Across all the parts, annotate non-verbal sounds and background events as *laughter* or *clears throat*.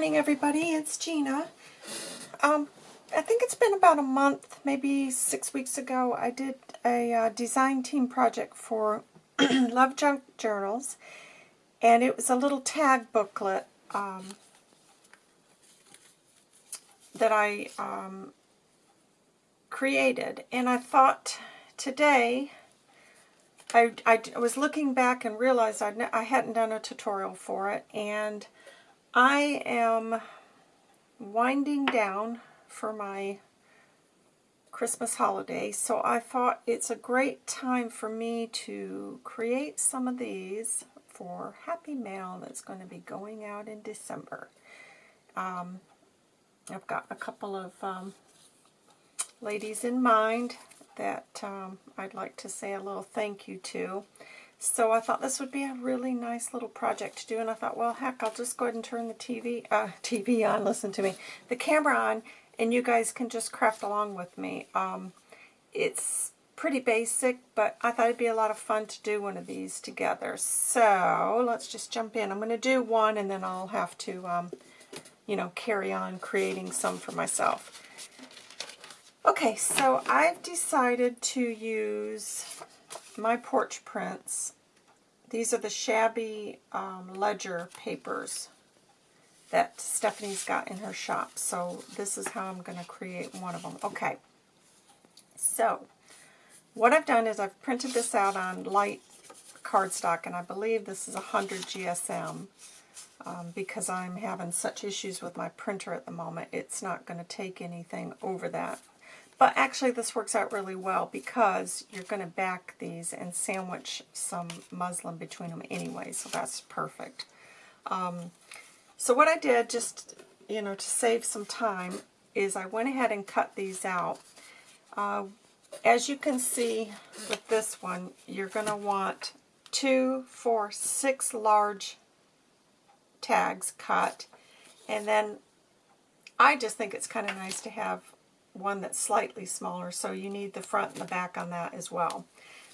morning, everybody. It's Gina. Um, I think it's been about a month, maybe six weeks ago, I did a uh, design team project for *clears throat* Love Junk Journals, and it was a little tag booklet um, that I um, created, and I thought today, I, I was looking back and realized I'd, I hadn't done a tutorial for it, and I am winding down for my Christmas holiday, so I thought it's a great time for me to create some of these for Happy Mail that's going to be going out in December. Um, I've got a couple of um, ladies in mind that um, I'd like to say a little thank you to. So I thought this would be a really nice little project to do, and I thought, well, heck, I'll just go ahead and turn the TV, uh, *laughs* TV on, listen to me, the camera on, and you guys can just craft along with me. Um, it's pretty basic, but I thought it'd be a lot of fun to do one of these together. So let's just jump in. I'm going to do one, and then I'll have to, um, you know, carry on creating some for myself. Okay, so I've decided to use my porch prints. These are the shabby um, ledger papers that Stephanie's got in her shop. So this is how I'm going to create one of them. Okay, so what I've done is I've printed this out on light cardstock, and I believe this is 100 GSM. Um, because I'm having such issues with my printer at the moment, it's not going to take anything over that. But actually this works out really well because you're going to back these and sandwich some muslin between them anyway, so that's perfect. Um, so what I did, just, you know, to save some time, is I went ahead and cut these out. Uh, as you can see with this one, you're going to want two, four, six large tags cut. And then I just think it's kind of nice to have one that's slightly smaller, so you need the front and the back on that as well.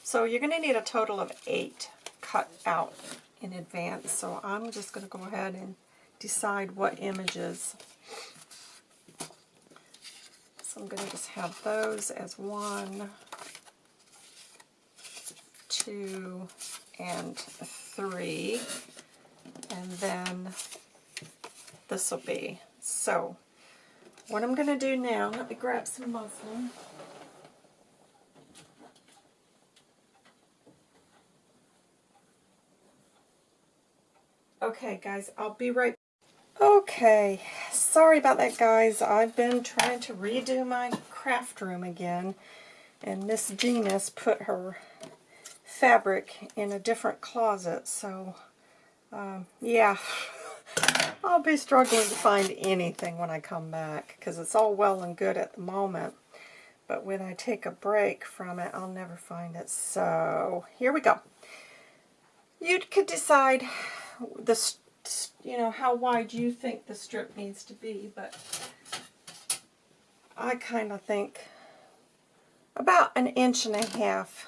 So you're going to need a total of eight cut out in advance. So I'm just going to go ahead and decide what images. So I'm going to just have those as one, two, and three. And then this will be. So what I'm going to do now, let me grab some muslin. Okay, guys, I'll be right Okay, sorry about that, guys. I've been trying to redo my craft room again, and Miss Gina's put her fabric in a different closet, so, um, yeah. *laughs* I'll be struggling to find anything when I come back because it's all well and good at the moment. But when I take a break from it, I'll never find it. So here we go. You could decide the you know how wide you think the strip needs to be, but I kind of think about an inch and a half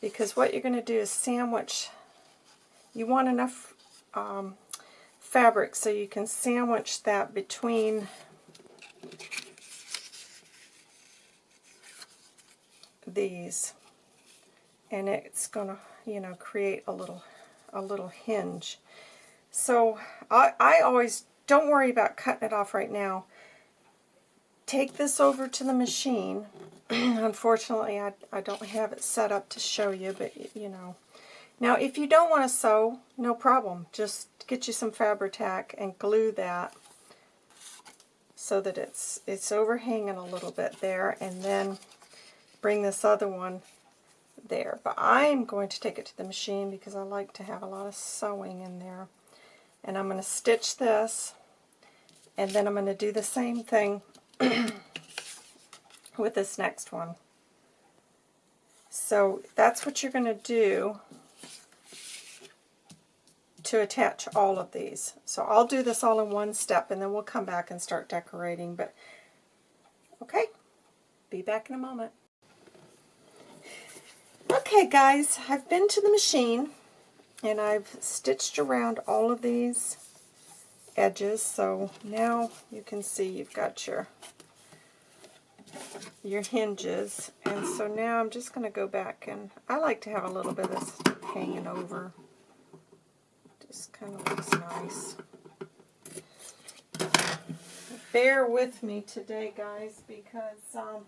because what you're going to do is sandwich. You want enough um, fabric so you can sandwich that between these. And it's going to you know create a little a little hinge. So I, I always don't worry about cutting it off right now. Take this over to the machine. *clears throat* Unfortunately I, I don't have it set up to show you but you know. Now if you don't want to sew no problem. Just get you some Fabri-Tac and glue that so that it's it's overhanging a little bit there and then bring this other one there. But I'm going to take it to the machine because I like to have a lot of sewing in there. And I'm going to stitch this and then I'm going to do the same thing *clears throat* with this next one. So that's what you're going to do to attach all of these. So I'll do this all in one step and then we'll come back and start decorating. But okay, be back in a moment. Okay guys, I've been to the machine and I've stitched around all of these edges. So now you can see you've got your your hinges. And so now I'm just going to go back and I like to have a little bit of this hanging over. Just kind of looks nice. Bear with me today, guys, because um,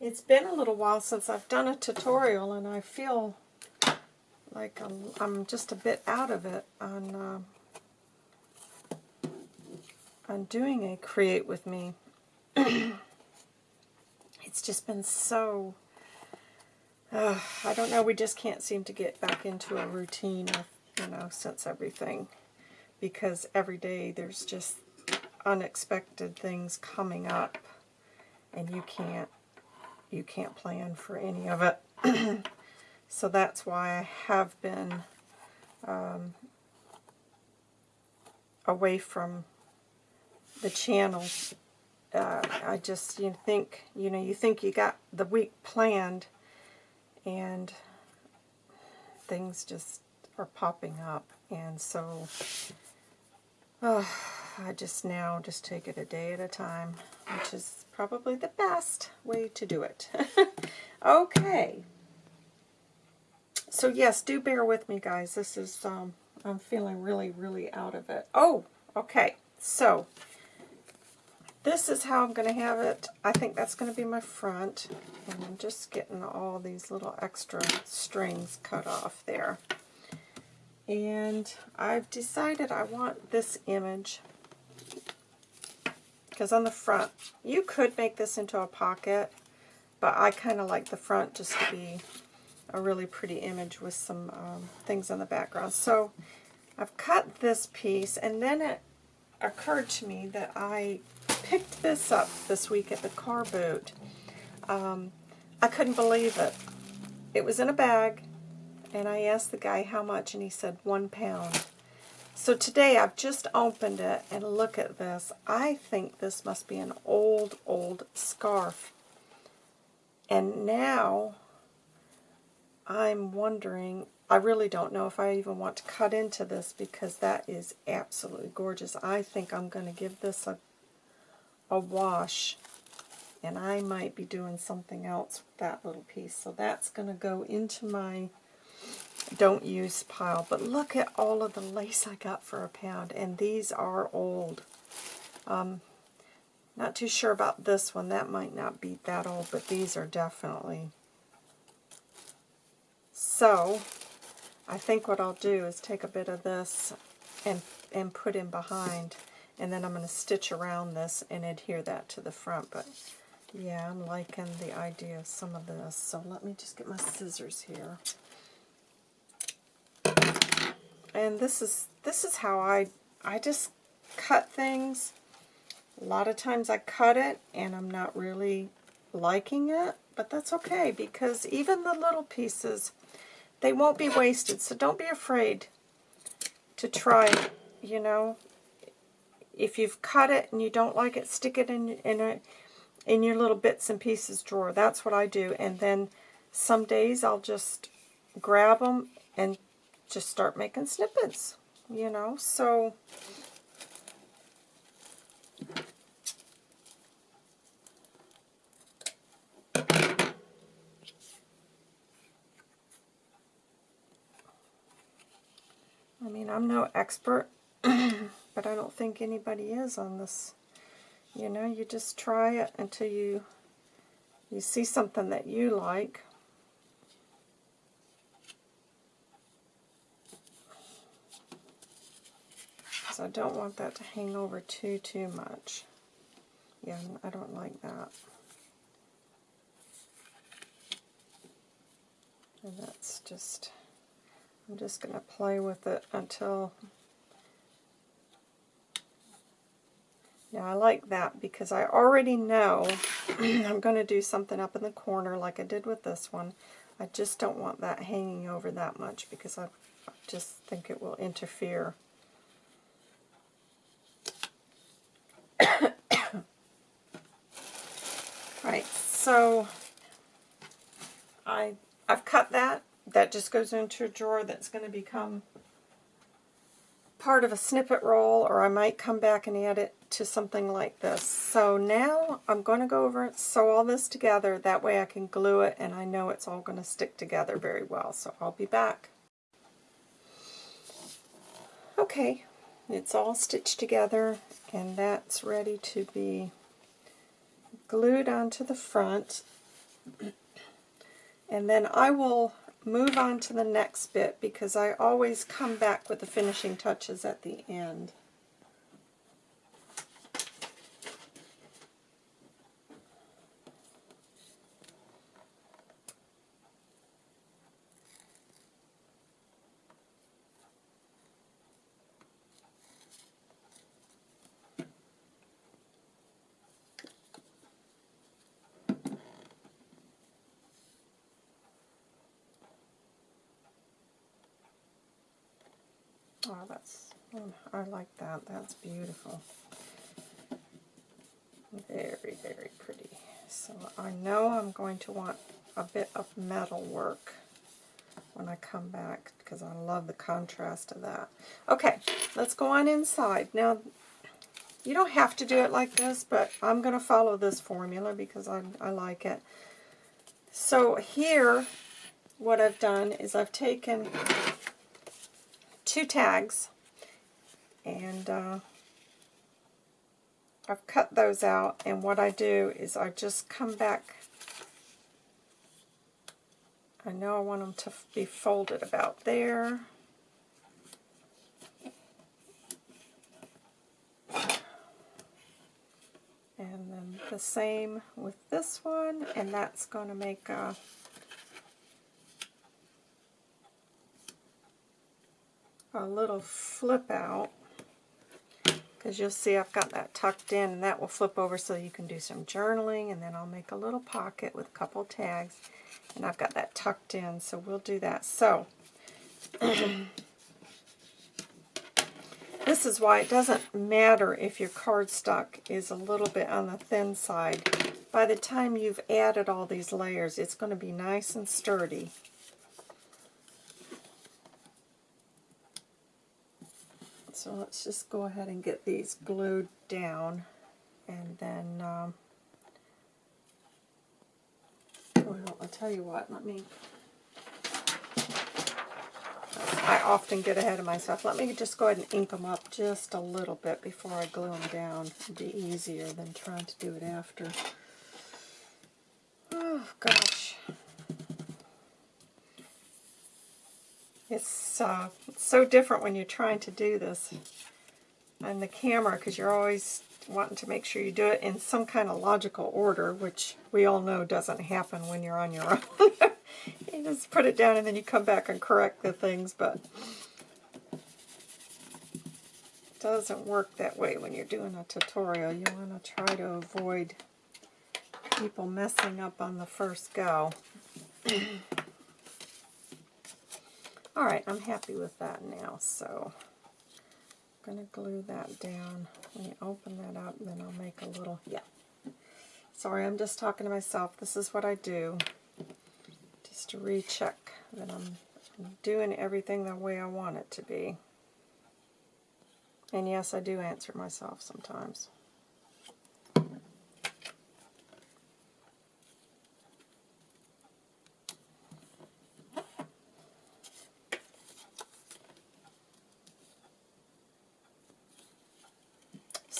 it's been a little while since I've done a tutorial and I feel like I'm, I'm just a bit out of it on, uh, on doing a Create With Me. *clears throat* it's just been so, uh, I don't know, we just can't seem to get back into a routine you know, since everything. Because every day there's just unexpected things coming up and you can't you can't plan for any of it. *clears throat* so that's why I have been um, away from the channel uh, I just you think you know you think you got the week planned and things just are popping up and so oh, I just now just take it a day at a time which is probably the best way to do it *laughs* okay so yes do bear with me guys this is um, I'm feeling really really out of it oh okay so this is how I'm going to have it. I think that's going to be my front. And I'm just getting all these little extra strings cut off there. And I've decided I want this image. Because on the front, you could make this into a pocket. But I kind of like the front just to be a really pretty image with some um, things on the background. So I've cut this piece. And then it occurred to me that I picked this up this week at the car boot. Um, I couldn't believe it. It was in a bag, and I asked the guy how much, and he said one pound. So today I've just opened it, and look at this. I think this must be an old, old scarf. And now I'm wondering, I really don't know if I even want to cut into this because that is absolutely gorgeous. I think I'm going to give this a a wash. And I might be doing something else with that little piece. So that's going to go into my don't use pile. But look at all of the lace I got for a pound. And these are old. Um, not too sure about this one. That might not be that old, but these are definitely. So, I think what I'll do is take a bit of this and, and put in behind and then I'm going to stitch around this and adhere that to the front. But yeah, I'm liking the idea of some of this. So let me just get my scissors here. And this is this is how I I just cut things. A lot of times I cut it and I'm not really liking it, but that's okay because even the little pieces, they won't be wasted. So don't be afraid to try, you know, if you've cut it and you don't like it, stick it in, in, a, in your little bits and pieces drawer. That's what I do. And then some days I'll just grab them and just start making snippets, you know. So I mean, I'm no expert *clears throat* but I don't think anybody is on this. You know, you just try it until you you see something that you like. So I don't want that to hang over too, too much. Yeah, I don't like that. And that's just, I'm just going to play with it until Now I like that because I already know *clears throat* I'm going to do something up in the corner like I did with this one. I just don't want that hanging over that much because I just think it will interfere. right, so I, I've cut that. That just goes into a drawer that's going to become part of a snippet roll or I might come back and add it to something like this. So now I'm going to go over and sew all this together. That way I can glue it and I know it's all going to stick together very well. So I'll be back. Okay, it's all stitched together and that's ready to be glued onto the front. *clears throat* And then I will move on to the next bit because I always come back with the finishing touches at the end. Oh, that's, oh, I like that. That's beautiful. Very, very pretty. So I know I'm going to want a bit of metal work when I come back because I love the contrast of that. Okay, let's go on inside. Now, you don't have to do it like this, but I'm going to follow this formula because I, I like it. So here, what I've done is I've taken two tags and uh, I've cut those out and what I do is I just come back. I know I want them to be folded about there. And then the same with this one and that's going to make a a little flip out because you'll see I've got that tucked in and that will flip over so you can do some journaling and then I'll make a little pocket with a couple tags and I've got that tucked in so we'll do that. So *clears throat* this is why it doesn't matter if your cardstock is a little bit on the thin side. By the time you've added all these layers it's going to be nice and sturdy. So let's just go ahead and get these glued down and then um, well, I'll tell you what, let me I often get ahead of myself. Let me just go ahead and ink them up just a little bit before I glue them down. It'd be easier than trying to do it after. Oh, gosh. It's uh, so different when you're trying to do this on the camera because you're always wanting to make sure you do it in some kind of logical order, which we all know doesn't happen when you're on your own. *laughs* you just put it down and then you come back and correct the things, but it doesn't work that way when you're doing a tutorial. You want to try to avoid people messing up on the first go. *clears throat* Alright, I'm happy with that now, so I'm going to glue that down. Let me open that up, and then I'll make a little, yeah. Sorry, I'm just talking to myself. This is what I do, just to recheck that I'm doing everything the way I want it to be. And yes, I do answer myself sometimes.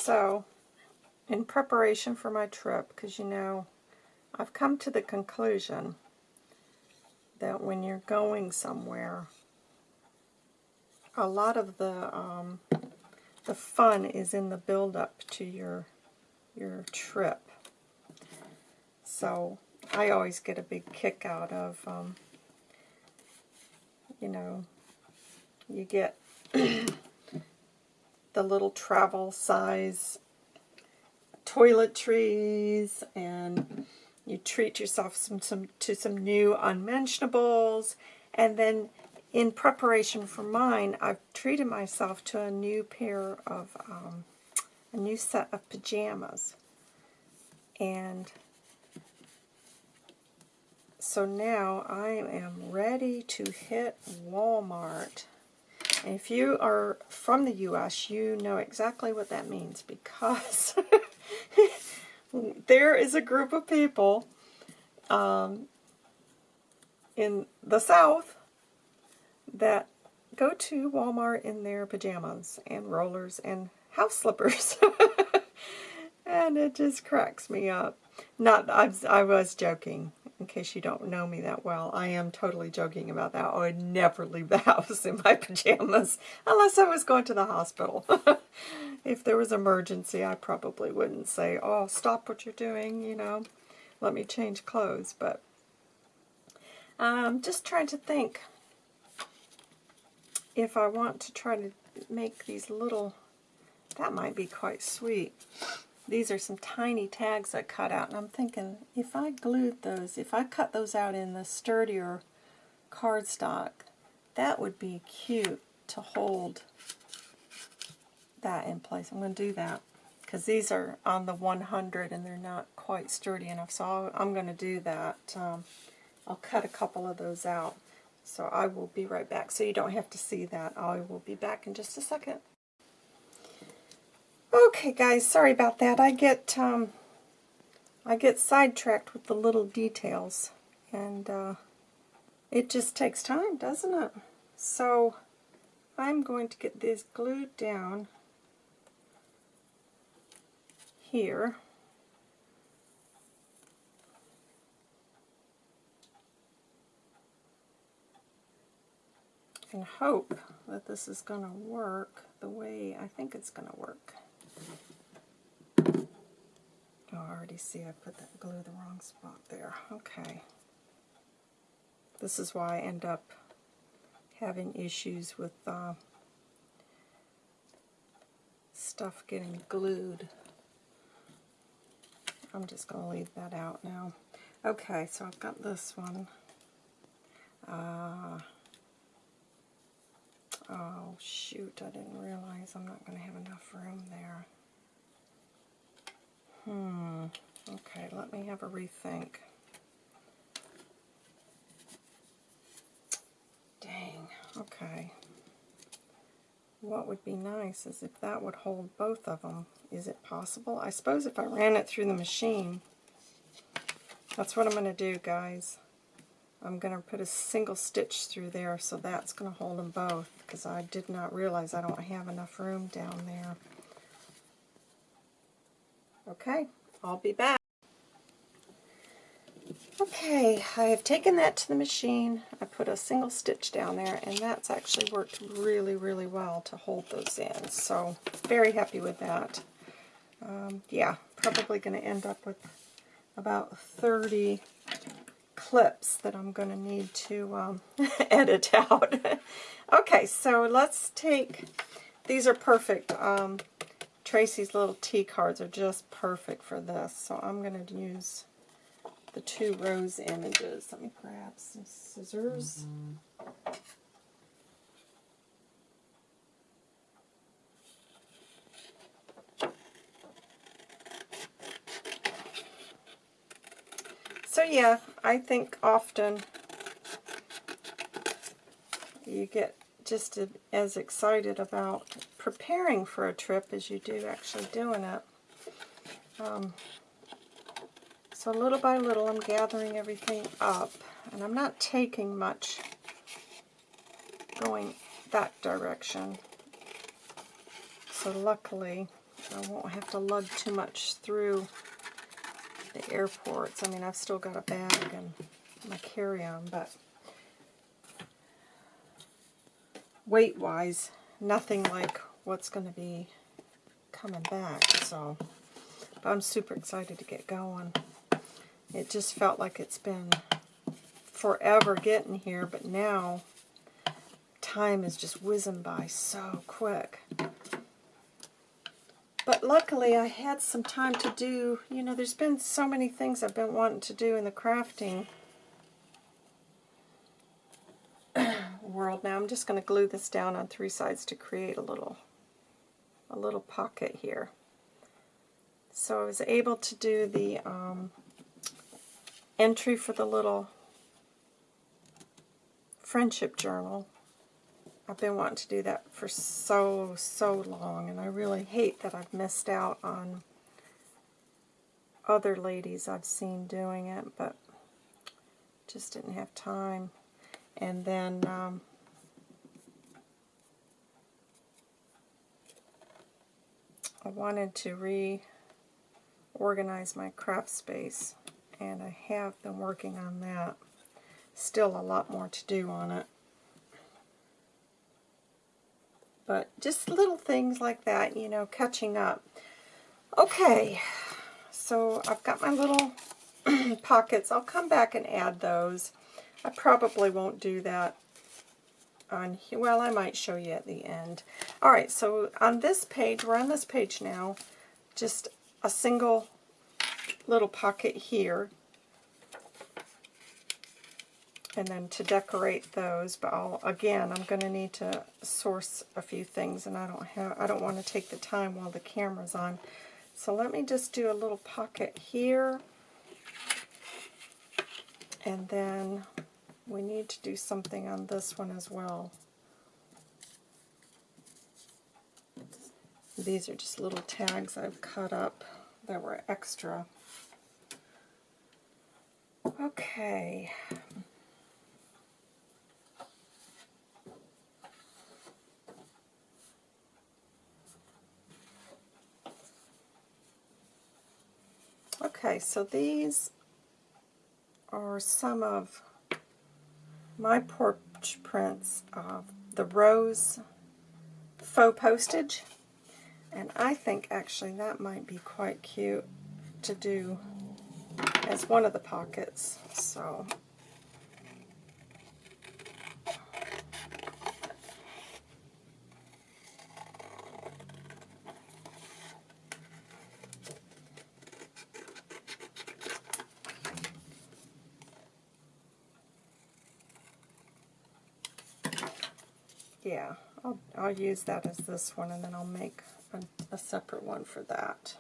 So, in preparation for my trip, because you know, I've come to the conclusion that when you're going somewhere, a lot of the um, the fun is in the build-up to your your trip. So I always get a big kick out of, um, you know, you get *clears throat* the little travel size toiletries and you treat yourself some, some to some new unmentionables. And then in preparation for mine I've treated myself to a new pair of um, a new set of pajamas. And so now I am ready to hit Walmart If you are from the U.S., you know exactly what that means because *laughs* there is a group of people um, in the South that go to Walmart in their pajamas and rollers and house slippers. *laughs* and it just cracks me up. Not, I, I was joking, in case you don't know me that well. I am totally joking about that. I would never leave the *laughs* house in my pajamas unless I was going to the hospital. *laughs* if there was emergency, I probably wouldn't say, oh, stop what you're doing, you know, let me change clothes. But I'm um, just trying to think if I want to try to make these little, that might be quite sweet. These are some tiny tags I cut out, and I'm thinking if I glued those, if I cut those out in the sturdier cardstock, that would be cute to hold that in place. I'm going to do that because these are on the 100 and they're not quite sturdy enough, so i am going to do that. Um, I'll cut a couple of those out. So I will be right back. So you don't have to see that. I will be back in just a second. Okay, guys, sorry about that. I get um, I get sidetracked with the little details, and uh, it just takes time, doesn't it? So I'm going to get this glued down here. and hope that this is going to work the way I think it's going to work. Oh, I already see I put that glue the wrong spot there. Okay. This is why I end up having issues with uh, stuff getting glued. I'm just going to leave that out now. Okay, so I've got this one. Uh, oh, shoot, I didn't realize I'm not going to have enough room there. Hmm. Okay, let me have a rethink. Dang. Okay. What would be nice is if that would hold both of them. Is it possible? I suppose if I ran it through the machine, that's what I'm going to do, guys. I'm going to put a single stitch through there, so that's going to hold them both, because I did not realize I don't have enough room down there. Okay, I'll be back. Okay, I have taken that to the machine. I put a single stitch down there, and that's actually worked really, really well to hold those in. So, very happy with that. Um, yeah, probably going to end up with about 30 clips that I'm going to need to um, *laughs* edit out. *laughs* okay, so let's take, these are perfect. Um, Tracy's little T cards are just perfect for this. So I'm going to use the two rose images. Let me grab some scissors. Mm -hmm. So yeah, I think often you get just as excited about preparing for a trip as you do actually doing it. Um, so little by little I'm gathering everything up and I'm not taking much going that direction. So luckily I won't have to lug too much through the airports. I mean I've still got a bag and my carry-on but weight-wise, nothing like what's going to be coming back. So I'm super excited to get going. It just felt like it's been forever getting here, but now time is just whizzing by so quick. But luckily I had some time to do, you know, there's been so many things I've been wanting to do in the crafting *clears throat* world. Now I'm just going to glue this down on three sides to create a little, a little pocket here. So I was able to do the um, entry for the little friendship journal I've been wanting to do that for so, so long, and I really hate that I've missed out on other ladies I've seen doing it, but just didn't have time. And then um, I wanted to reorganize my craft space, and I have been working on that. Still a lot more to do on it. But just little things like that, you know, catching up. Okay, so I've got my little *clears throat* pockets. I'll come back and add those. I probably won't do that on here. Well, I might show you at the end. All right, so on this page, we're on this page now, just a single little pocket here. And then to decorate those, but I'll, again, I'm going to need to source a few things, and I don't have, I don't want to take the time while the camera's on. So let me just do a little pocket here. And then we need to do something on this one as well. These are just little tags I've cut up that were extra. Okay. Okay, so these are some of my porch prints of the rose faux postage. And I think actually that might be quite cute to do as one of the pockets. So yeah, I'll, I'll use that as this one and then I'll make a, separate one for that.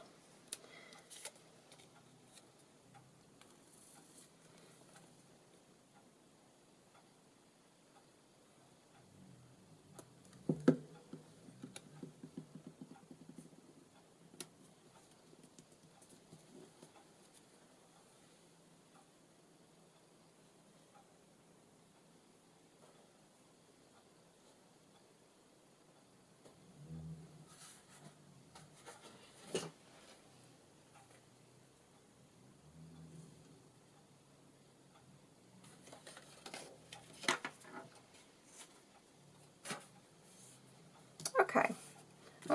Okay,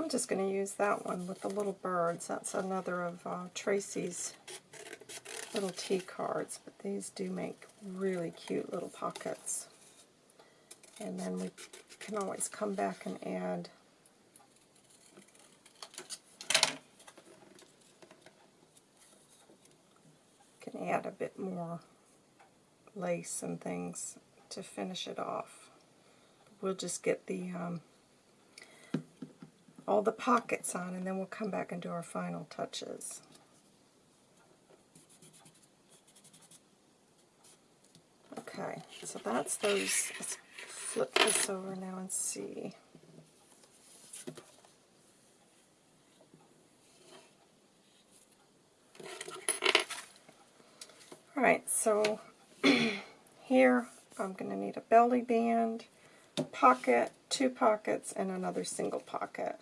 I'm just going to use that one with the little birds. That's another of uh, Tracy's little tea cards, but these do make really cute little pockets. And then we can always come back and add can add a bit more lace and things to finish it off. We'll just get the um, all the pockets on and then we'll come back and do our final touches. Okay, so that's those. Let's flip this over now and see. Alright, so *clears throat* here I'm going to need a belly band, pocket, two pockets, and another single pocket.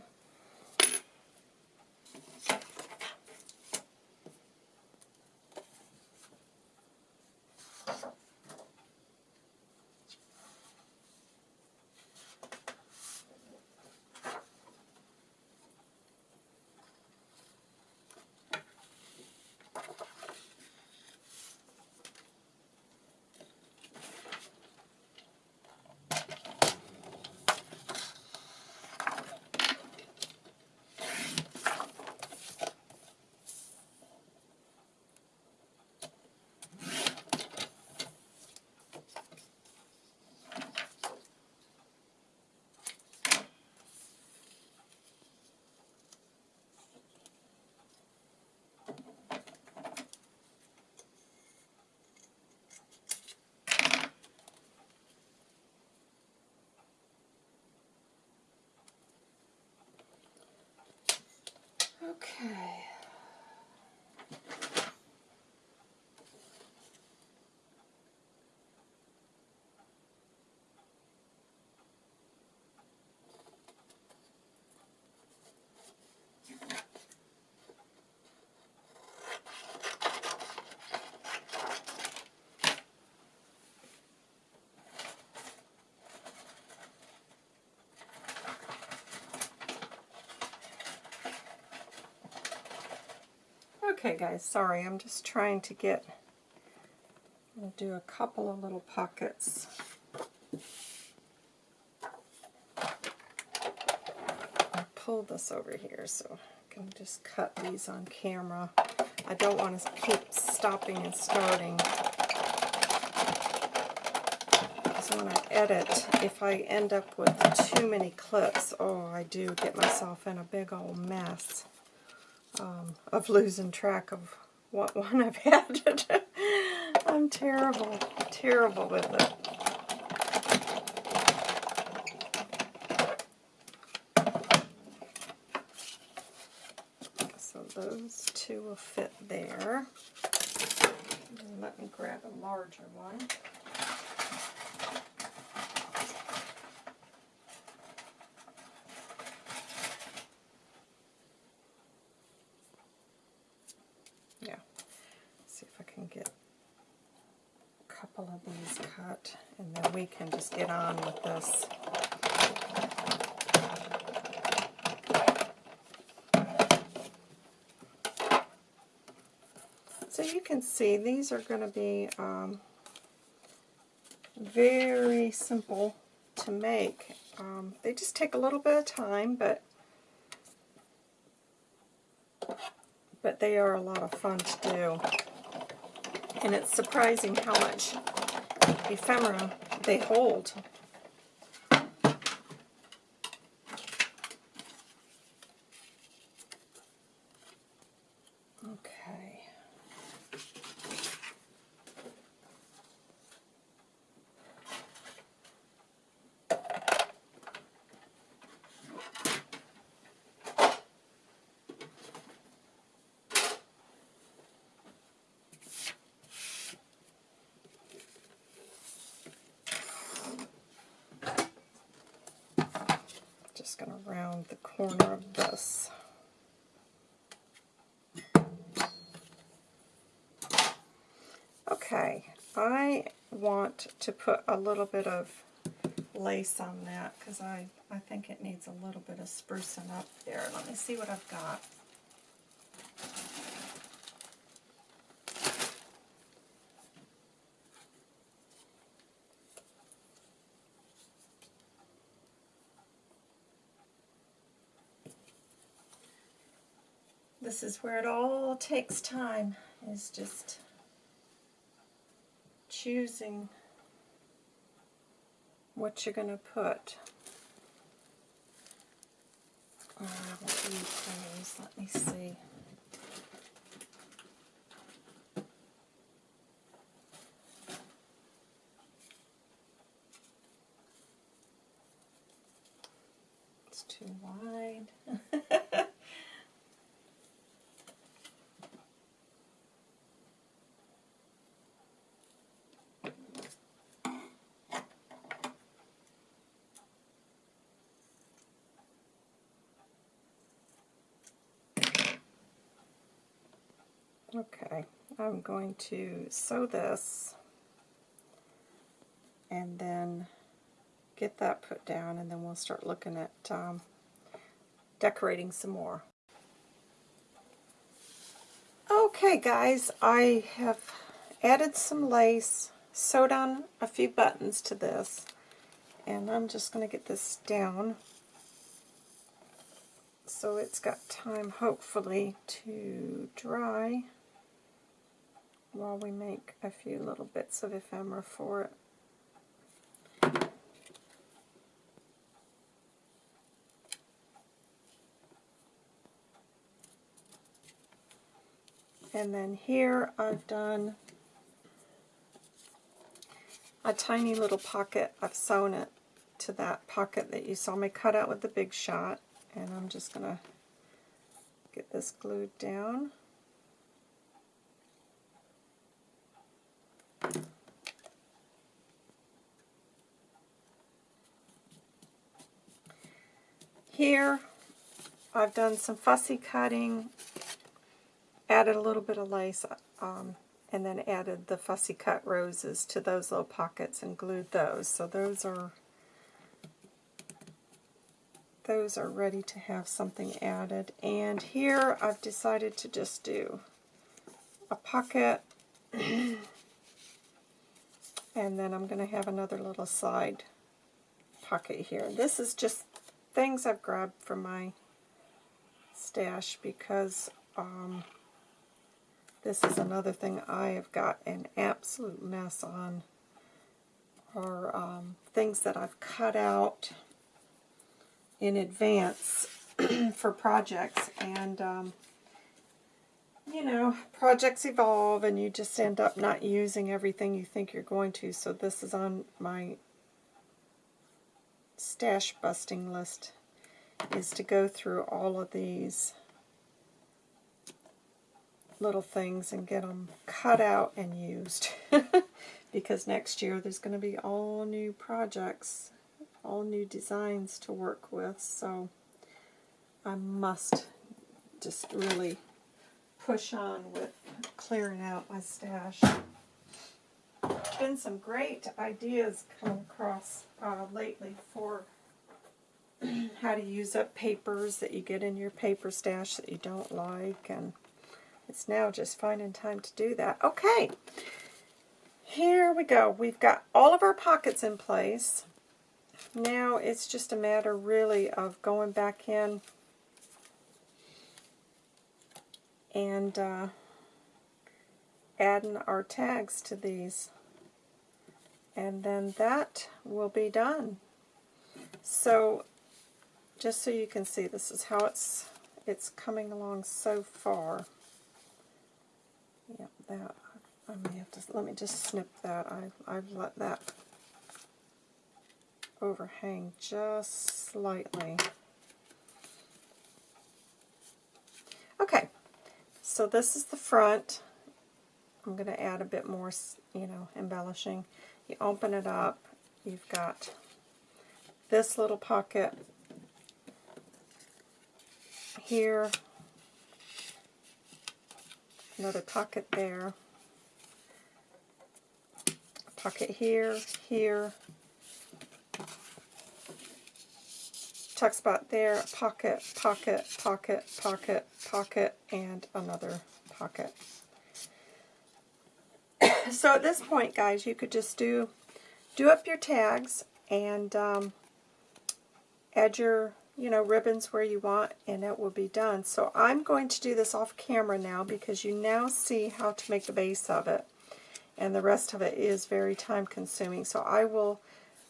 Okay guys, sorry, I'm just trying to get, I'll do a couple of little pockets. I'll pull this over here so I can just cut these on camera. I don't want to keep stopping and starting. Because when I edit, if I end up with too many clips, oh, I do get myself in a big old mess um, of losing track of what *laughs* one I've had. I'm terrible, terrible with it. So those two will fit there. Let me grab a larger one. cut, and then we can get on with this. So you can see these are going to be um, very simple to make. Um, they just take a little bit of time, but but they are a lot of fun to do. And it's surprising how much ephemera they hold. Okay. just going to round the corner of this. Okay, I want to put a little bit of lace on that because I, I think it needs a little bit of sprucing up there. Let me see what I've got. Is where it all takes time, is just choosing what you're going to put. Uh, Let me see. It's too wide. *laughs* Okay, I'm going to sew this and then get that put down and then we'll start looking at um, decorating some more. Okay guys, I have added some lace, sewed on a few buttons to this, and I'm just going to get this down so it's got time hopefully to dry while we make a few little bits of ephemera for it. And then here I've done a tiny little pocket. I've sewn it to that pocket that you saw me cut out with the big shot. And I'm just going to Get this glued down. Here, I've done some fussy cutting, added a little bit of lace, um, and then added the fussy cut roses to those little pockets and glued those. So those are those are ready to have something added. And here I've decided to just do a pocket *clears throat* and then I'm going to have another little side pocket here. This is just things I've grabbed from my stash because um, this is another thing I have got an absolute mess on are um, things that I've cut out in advance *clears throat* for projects and um, you know projects evolve and you just end up not using everything you think you're going to. So this is on my stash busting list is to go through all of these little things and get them cut out and used. *laughs* Because next year there's going to be all new projects all new designs to work with so I must just really push on with clearing out my stash been some great ideas come across uh, lately for *clears throat* how to use up papers that you get in your paper stash that you don't like, and it's now just finding time to do that. Okay, here we go. We've got all of our pockets in place. Now it's just a matter really of going back in and uh, adding our tags to these and then that will be done. So just so you can see, this is how it's it's coming along so far. Yep, that I may have to let me just snip that. I I've let that overhang just slightly. Okay, so this is the front. I'm going to add a bit more, you know, embellishing. You open it up, you've got this little pocket here, another pocket there, pocket here, here, tuck spot there, pocket, pocket, pocket, pocket, pocket, and another pocket. So at this point, guys, you could just do do up your tags and um, add your you know ribbons where you want, and it will be done. So I'm going to do this off camera now because you now see how to make the base of it, and the rest of it is very time consuming. So I will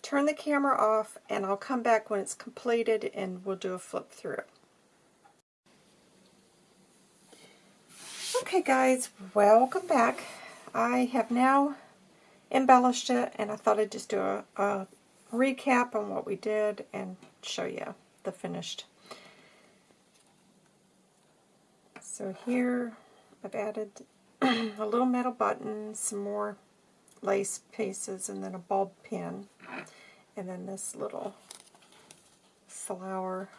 turn the camera off, and I'll come back when it's completed, and we'll do a flip through. Okay guys, welcome back. I have now embellished it and I thought I'd just do a, a recap on what we did and show you the finished. So here I've added *clears throat* a little metal button, some more lace pieces, and then a bulb pin, and then this little flower.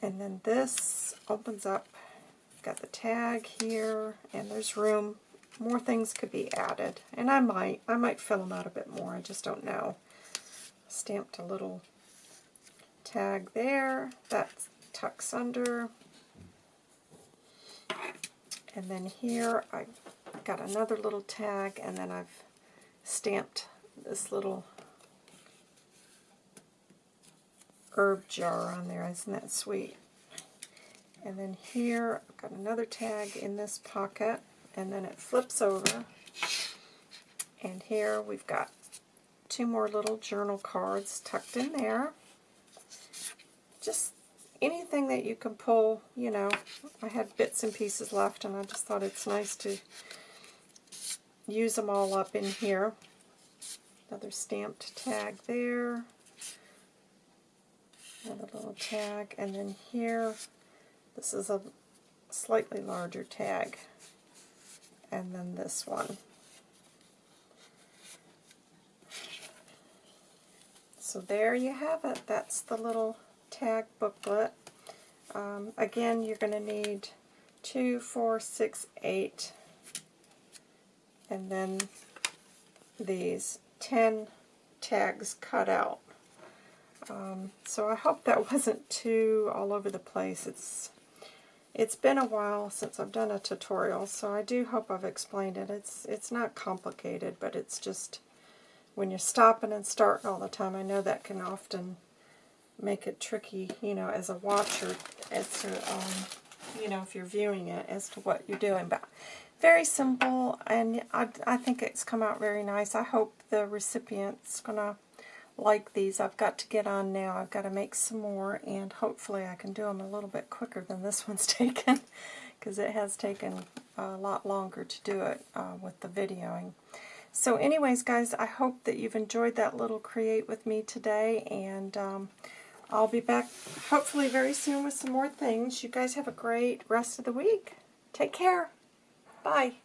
And then this opens up got the tag here, and there's room. More things could be added, and I might. I might fill them out a bit more. I just don't know. Stamped a little tag there. That tucks under. And then here I've got another little tag, and then I've stamped this little herb jar on there. Isn't that sweet? And then here, I've got another tag in this pocket, and then it flips over. And here we've got two more little journal cards tucked in there. Just anything that you can pull, you know. I had bits and pieces left, and I just thought it's nice to use them all up in here. Another stamped tag there. Another little tag. And then here, this is a slightly larger tag. And then this one. So there you have it. That's the little tag booklet. Um, again, you're going to need two, four, six, eight, and then these 10 tags cut out. Um, so I hope that *laughs* wasn't too all over the place. It's it's been a while since I've done a tutorial, so I do hope I've explained it. It's it's not complicated, but it's just when you're stopping and starting all the time, I know that can often make it tricky, you know, as a watcher, as to, um, you know, if you're viewing it, as to what you're doing. But very simple, and I, I think it's come out very nice. I hope the recipient's going to like these. I've got to get on now. I've got to make some more, and hopefully I can do them a little bit quicker than this one's *laughs* taken, because it has taken a lot longer to do it uh, with the videoing. So anyways, guys, I hope that you've enjoyed that little create with me today, and um, I'll be back hopefully very soon with some more things. You guys have a great rest of the week. Take care. Bye.